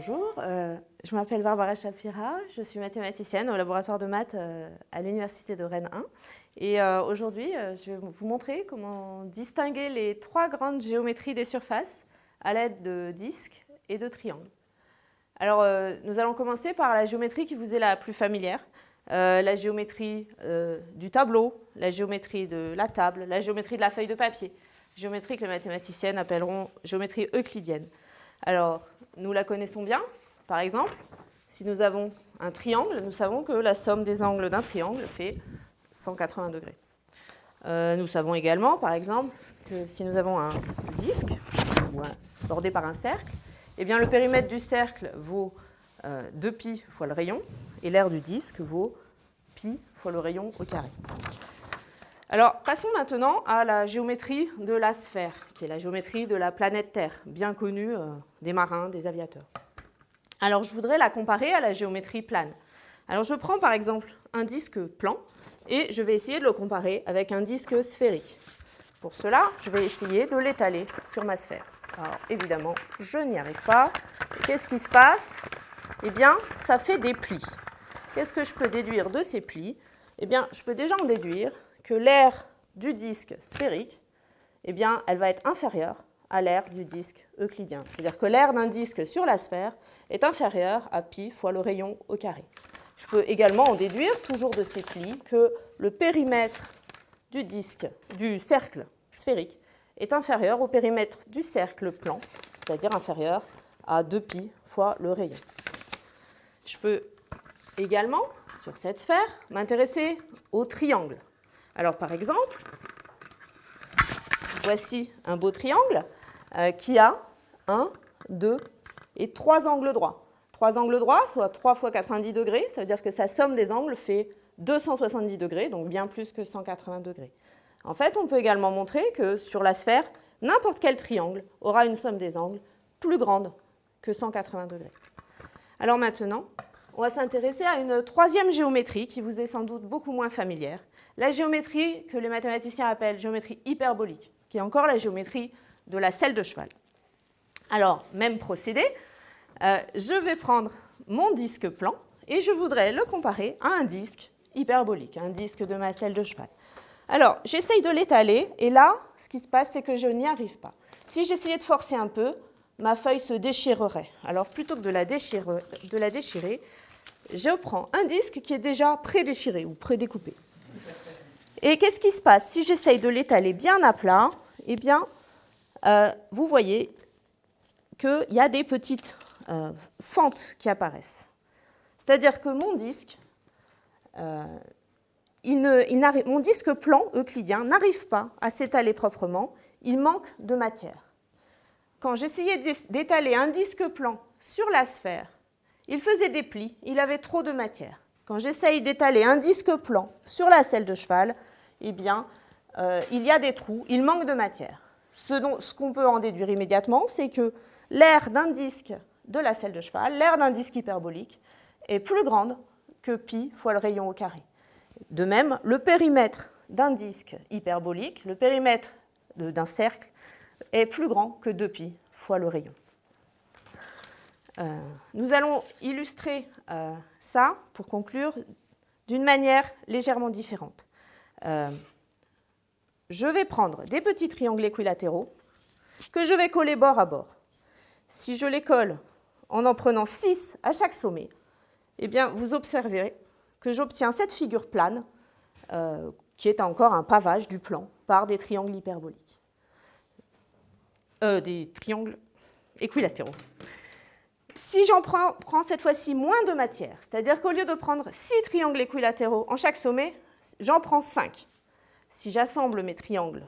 je m'appelle Barbara Shapira, je suis mathématicienne au laboratoire de maths euh, à l'Université de Rennes 1. Et euh, aujourd'hui, euh, je vais vous montrer comment distinguer les trois grandes géométries des surfaces à l'aide de disques et de triangles. Alors, nous allons commencer par la géométrie qui vous est la plus familière, la géométrie du tableau, la géométrie de la table, la géométrie de la feuille de papier, géométrie que les mathématiciennes appelleront géométrie euclidienne. Alors, nous la connaissons bien, par exemple, si nous avons un triangle, nous savons que la somme des angles d'un triangle fait 180 degrés. Euh, nous savons également, par exemple, que si nous avons un disque bordé par un cercle, eh bien, le périmètre du cercle vaut 2pi euh, fois le rayon et l'aire du disque vaut pi fois le rayon au carré. Alors, passons maintenant à la géométrie de la sphère, qui est la géométrie de la planète Terre, bien connue euh, des marins, des aviateurs. Alors je voudrais la comparer à la géométrie plane. Alors je prends par exemple un disque plan et je vais essayer de le comparer avec un disque sphérique. Pour cela, je vais essayer de l'étaler sur ma sphère. Alors évidemment, je n'y arrive pas. Qu'est-ce qui se passe? Eh bien, ça fait des plis. Qu'est-ce que je peux déduire de ces plis? Eh bien, je peux déjà en déduire que l'aire du disque sphérique, eh bien, elle va être inférieure à l'aire du disque euclidien. C'est-à-dire que l'aire d'un disque sur la sphère est inférieure à pi fois le rayon au carré. Je peux également en déduire, toujours de ces plis, que le périmètre du disque, du cercle sphérique, est inférieur au périmètre du cercle plan, c'est-à-dire inférieur à 2pi fois le rayon. Je peux également, sur cette sphère, m'intéresser au triangle. Alors par exemple, voici un beau triangle euh, qui a 1, 2 et 3 angles droits. 3 angles droits, soit 3 fois 90 degrés, ça veut dire que sa somme des angles fait 270 degrés, donc bien plus que 180 degrés. En fait, on peut également montrer que sur la sphère, n'importe quel triangle aura une somme des angles plus grande que 180 degrés. Alors maintenant, on va s'intéresser à une troisième géométrie qui vous est sans doute beaucoup moins familière, la géométrie que les mathématiciens appellent géométrie hyperbolique, qui est encore la géométrie de la selle de cheval. Alors, même procédé, euh, je vais prendre mon disque plan et je voudrais le comparer à un disque hyperbolique, un disque de ma selle de cheval. Alors, j'essaye de l'étaler et là, ce qui se passe, c'est que je n'y arrive pas. Si j'essayais de forcer un peu, ma feuille se déchirerait. Alors, plutôt que de la déchirer, de la déchirer je prends un disque qui est déjà pré-déchiré ou pré-découpé. Et qu'est-ce qui se passe? Si j'essaye de l'étaler bien à plat, eh bien, euh, vous voyez qu'il y a des petites euh, fentes qui apparaissent. C'est-à-dire que mon disque, euh, mon disque plan euclidien n'arrive pas à s'étaler proprement, il manque de matière. Quand j'essayais d'étaler un disque plan sur la sphère, il faisait des plis, il avait trop de matière. Quand j'essaye d'étaler un disque plan sur la selle de cheval, eh bien, il y a des trous, il manque de matière. Ce, qu'on peut en déduire immédiatement, c'est que l'aire d'un disque de la selle de cheval, l'aire d'un disque hyperbolique, est plus grande que pi fois le rayon au carré. De même, le périmètre d'un disque hyperbolique, le périmètre d'un cercle, est plus grand que 2pi fois le rayon. Euh, nous allons illustrer euh, ça, pour conclure, d'une manière légèrement différente. Euh, je vais prendre des petits triangles équilatéraux que je vais coller bord à bord. Si je les colle en en prenant 6 à chaque sommet, eh bien, vous observerez que j'obtiens cette figure plane, euh, qui est encore un pavage du plan par des triangles hyperboliques. Euh, des triangles équilatéraux. Si j'en prends, cette fois-ci moins de matière, c'est-à-dire qu'au lieu de prendre 6 triangles équilatéraux en chaque sommet, j'en prends 5 si j'assemble mes triangles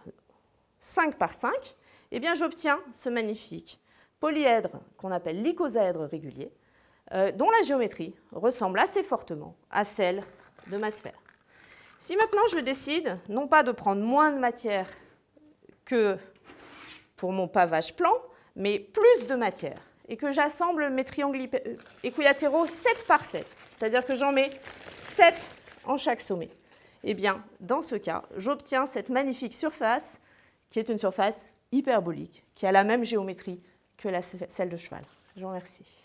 5 par 5, eh bien j'obtiens ce magnifique polyèdre qu'on appelle l'icosaèdre régulier, euh, dont la géométrie ressemble assez fortement à celle de ma sphère. Si maintenant je décide non pas de prendre moins de matière que pour mon pavage plan, mais plus de matière, et que j'assemble mes triangles euh, équilatéraux 7 par 7, c'est-à-dire que j'en mets 7 en chaque sommet, eh bien, dans ce cas, j'obtiens cette magnifique surface qui est une surface hyperbolique, qui a la même géométrie que celle de cheval. Je vous remercie.